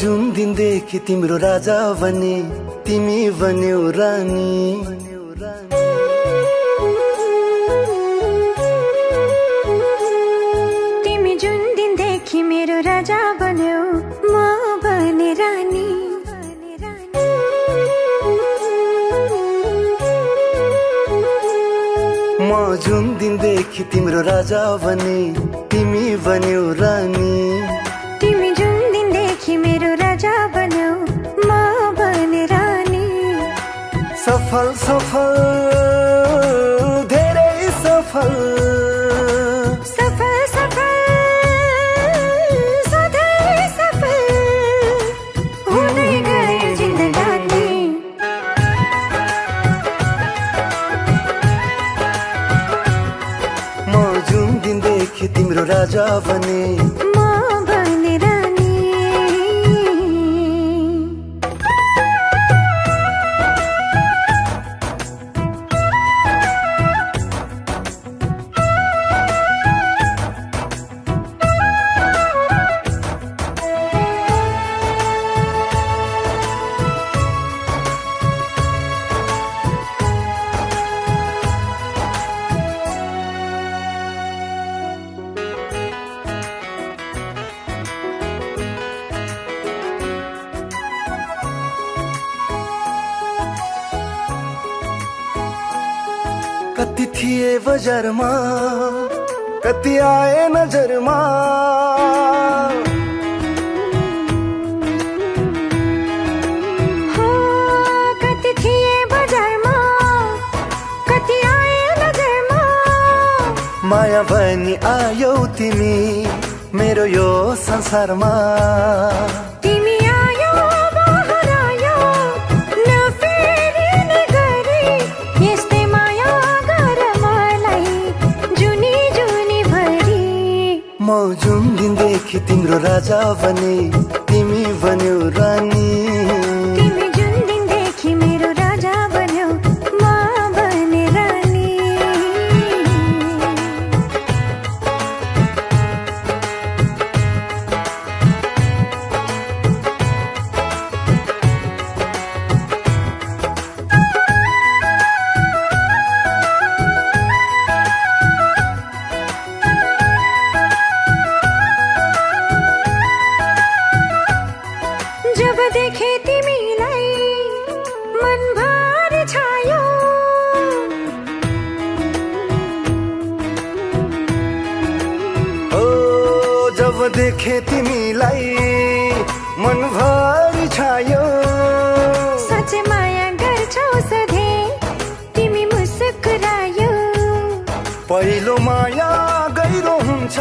जुन दिनदेखि तिम्रो राजा भने तिमी बन्यौ रानी। तिमी जुन दिनदेखि मेरो राजा बन्यौ म बने रानी। म जुन दिनदेखि तिम्रो राजा भने तिमी बन्यौ रानी। सफल सफल धेरै सफल। सफल सफल सधैँ सफल हुँदै गयो जिन्दगानी। म जुन दिनदेखि तिम्रो राजा बने अतिथि वजर मा कति आए नज़र मा माया बनी आयो तिमी मेरो यो संसारमा। दिनदेखि तिम्रो राजा भने तिमी बन्यौ रानी। जब देखे तिमीलाई मनभर छायो। ओ जब देखे तिमीलाई मनभरि छायो। साँच्चै माया गर्छौ सधैँ तिमी मुस्कुरायो। पहिलो माया गहिरो हुन्छ